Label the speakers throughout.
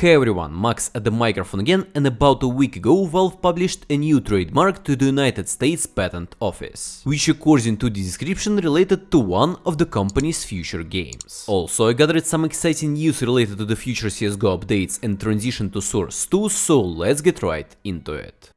Speaker 1: Hey everyone, Max at the microphone again and about a week ago Valve published a new trademark to the United States Patent Office, which according to the description related to one of the company's future games. Also I gathered some exciting news related to the future CSGO updates and transition to Source 2, so let's get right into it.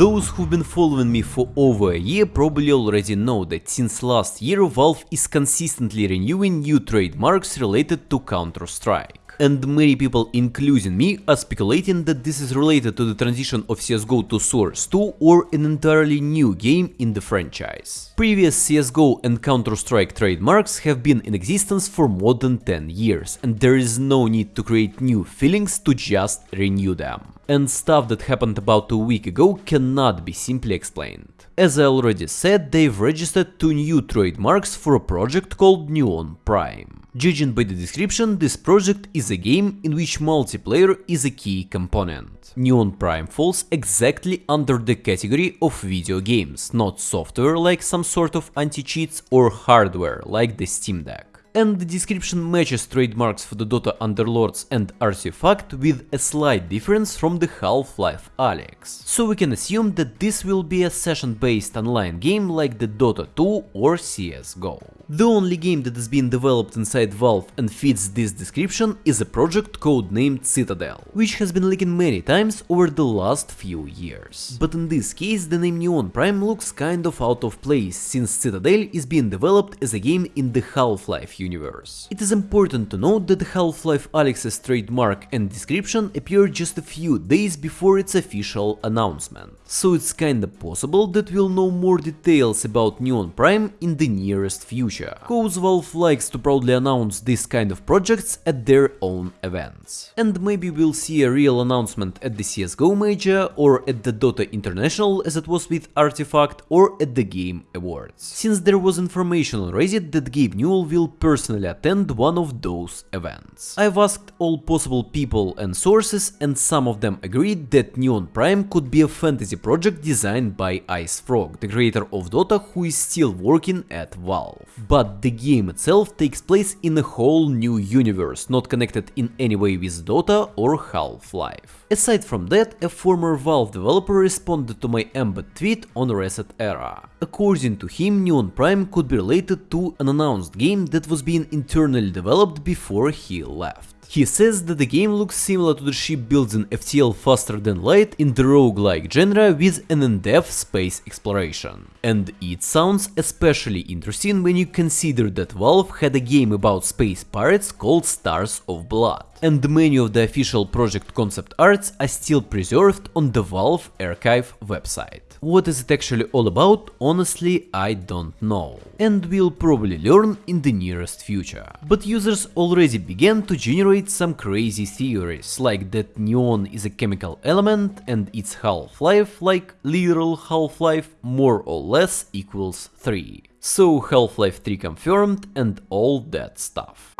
Speaker 1: Those who've been following me for over a year probably already know that since last year Valve is consistently renewing new trademarks related to Counter-Strike. And many people, including me, are speculating that this is related to the transition of CSGO to Source 2 or an entirely new game in the franchise. Previous CSGO and Counter-Strike trademarks have been in existence for more than 10 years, and there is no need to create new feelings to just renew them and stuff that happened about a week ago cannot be simply explained. As I already said, they've registered two new trademarks for a project called Neon Prime. Judging by the description, this project is a game in which multiplayer is a key component. Neon Prime falls exactly under the category of video games, not software like some sort of anti-cheats or hardware like the Steam Deck and the description matches trademarks for the Dota Underlords and Artifact with a slight difference from the Half-Life Alyx. So we can assume that this will be a session-based online game like the Dota 2 or CSGO. The only game that is being developed inside Valve and fits this description is a project codenamed Citadel, which has been leaked many times over the last few years. But in this case the name Neon Prime looks kind of out of place, since Citadel is being developed as a game in the Half-Life universe. It is important to note that Half-Life Alyx's trademark and description appeared just a few days before its official announcement, so it's kinda possible that we'll know more details about Neon Prime in the nearest future cause Valve likes to proudly announce this kind of projects at their own events. And maybe we'll see a real announcement at the CSGO Major, or at the Dota International as it was with Artifact, or at the Game Awards. Since there was information on Reddit that Gabe Newell will personally attend one of those events. I've asked all possible people and sources and some of them agreed that Neon Prime could be a fantasy project designed by IceFrog, the creator of Dota who is still working at Valve but the game itself takes place in a whole new universe, not connected in any way with Dota or Half-Life. Aside from that, a former Valve developer responded to my embed tweet on Reset Era. According to him, Neon Prime could be related to an announced game that was being internally developed before he left. He says that the game looks similar to the shipbuilding FTL Faster Than Light in the roguelike genre with an in-depth space exploration. And it sounds especially interesting when you consider that Valve had a game about space pirates called Stars of Blood and many of the official project concept arts are still preserved on the Valve archive website. What is it actually all about, honestly I don't know, and we'll probably learn in the nearest future. But users already began to generate some crazy theories, like that neon is a chemical element and its half-life, like literal half-life, more or less equals 3. So Half-Life 3 confirmed and all that stuff.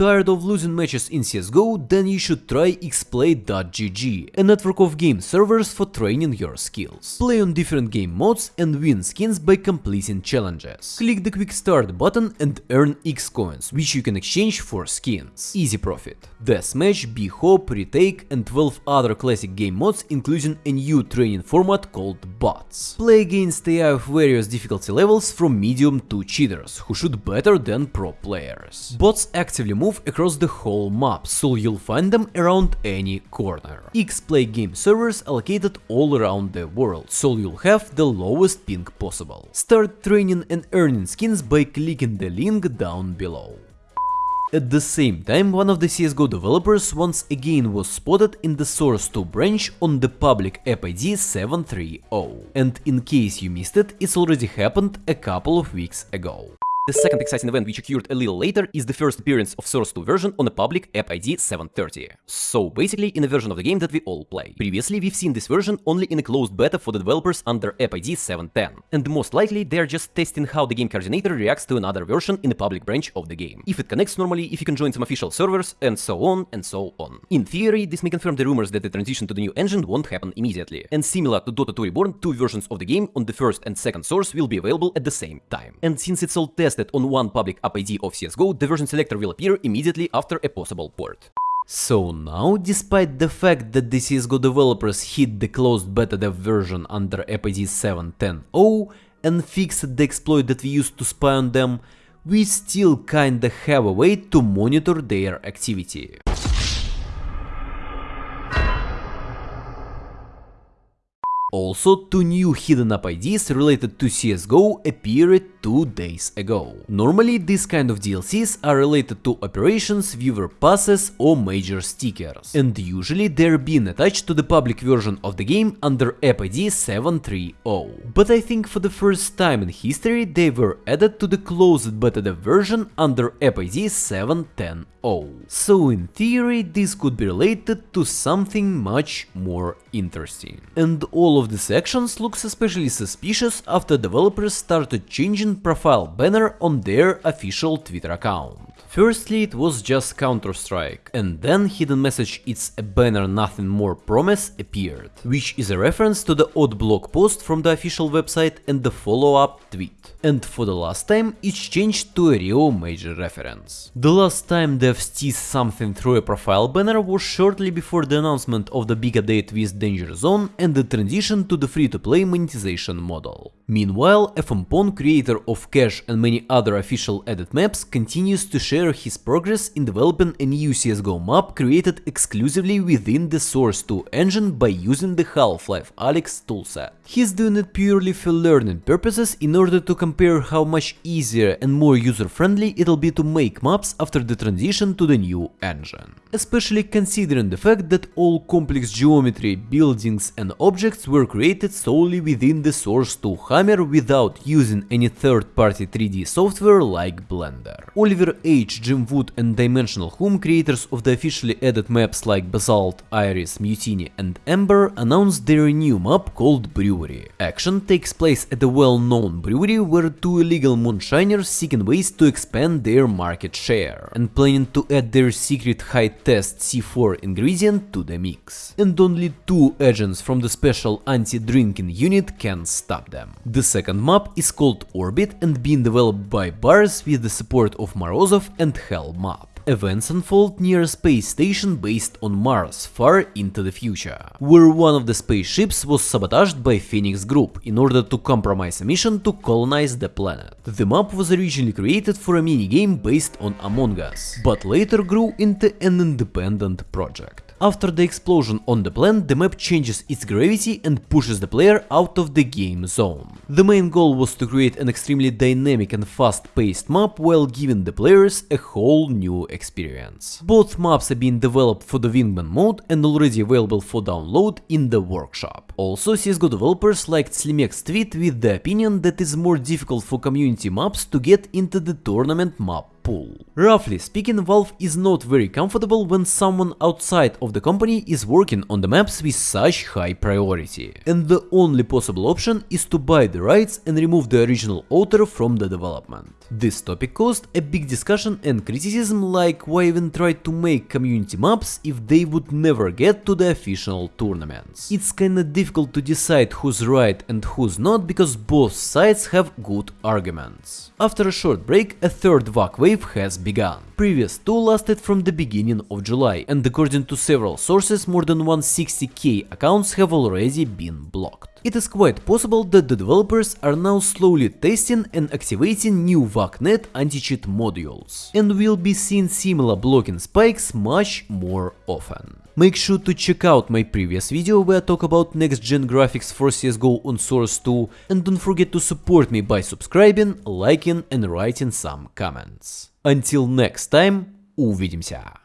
Speaker 1: Tired of losing matches in CSGO? Then you should try xplay.gg, a network of game servers for training your skills. Play on different game modes and win skins by completing challenges. Click the quick start button and earn X coins, which you can exchange for skins. Easy profit. Deathmatch, B-Hop, Retake and 12 other classic game modes including a new training format called bots. Play against AI of various difficulty levels from medium to cheaters, who shoot better than pro players. Bots actively move move across the whole map, so you'll find them around any corner. X-Play game servers allocated all around the world, so you'll have the lowest ping possible. Start training and earning skins by clicking the link down below. At the same time, one of the CSGO developers once again was spotted in the Source 2 branch on the public app ID 730, and in case you missed it, it's already happened a couple of weeks ago. The second exciting event which occurred a little later is the first appearance of Source 2 version on a public app ID 730. So basically in a version of the game that we all play. Previously we've seen this version only in a closed beta for the developers under app ID 710. And most likely they're just testing how the game coordinator reacts to another version in the public branch of the game. If it connects normally, if you can join some official servers, and so on and so on. In theory, this may confirm the rumors that the transition to the new engine won't happen immediately. And similar to Dota 2 Reborn, two versions of the game on the first and second source will be available at the same time. And since it's all tested on one public app ID of CSGO, the version selector will appear immediately after a possible port. So now, despite the fact that the CSGO developers hid the closed beta dev version under app ID 7.10.0 and fixed the exploit that we used to spy on them, we still kinda have a way to monitor their activity. Also, two new hidden app IDs related to CSGO appeared two days ago. Normally, these kind of DLCs are related to operations, viewer passes or major stickers, and usually they're being attached to the public version of the game under app ID 730. But I think for the first time in history they were added to the closed beta dev version under app ID 710. So in theory this could be related to something much more interesting. And all of these actions looks especially suspicious after developers started changing profile banner on their official Twitter account. Firstly it was just Counter-Strike, and then hidden message it's a banner nothing more promise appeared, which is a reference to the odd blog post from the official website and the follow-up tweet. And for the last time it's changed to a real major reference. The last time devs teased something through a profile banner was shortly before the announcement of the big update with Danger Zone and the transition to the free-to-play monetization model. Meanwhile, FMPONE, creator of Cache and many other official edit maps, continues to share his progress in developing a new CSGO map created exclusively within the Source 2 engine by using the Half-Life Alyx toolset. He's doing it purely for learning purposes in order to compare how much easier and more user-friendly it'll be to make maps after the transition to the new engine. Especially considering the fact that all complex geometry, buildings and objects were created solely within the Source 2 Hammer without using any third-party 3D software like Blender. Oliver H, Jim Wood and Dimensional Home, creators of the officially added maps like Basalt, Iris, Mutiny and Ember, announced their new map called Brewery. Action takes place at a well-known brewery where two illegal moonshiners seeking ways to expand their market share and planning to add their secret high-test C4 ingredient to the mix. And only two agents from the special anti-drinking unit can stop them. The second map is called Orbit and being developed by Bars with the support of Morozov and Hell Map. Events unfold near a space station based on Mars, far into the future, where one of the spaceships was sabotaged by Phoenix Group in order to compromise a mission to colonize the planet. The map was originally created for a minigame based on Among Us, but later grew into an independent project. After the explosion on the planet, the map changes its gravity and pushes the player out of the game zone. The main goal was to create an extremely dynamic and fast-paced map while giving the players a whole new experience. Both maps are being developed for the Wingman mode and already available for download in the workshop. Also, CSGO developers liked Slimex's tweet with the opinion that it's more difficult for community maps to get into the tournament map pool. Roughly speaking, Valve is not very comfortable when someone outside of the company is working on the maps with such high priority. And the only possible option is to buy the rights and remove the original author from the development. This topic caused a big discussion and criticism like why even try to make community maps if they would never get to the official tournaments. It's kinda difficult to decide who's right and who's not because both sides have good arguments. After a short break, a third VAC wave has begun. Previous two lasted from the beginning of July, and according to several sources, more than 160k accounts have already been blocked. It is quite possible that the developers are now slowly testing and activating new VACnet anti-cheat modules, and will be seeing similar blocking spikes much more often. Make sure to check out my previous video where I talk about next gen graphics for CSGO on Source 2 and don't forget to support me by subscribing, liking and writing some comments. Until next time, увидимся!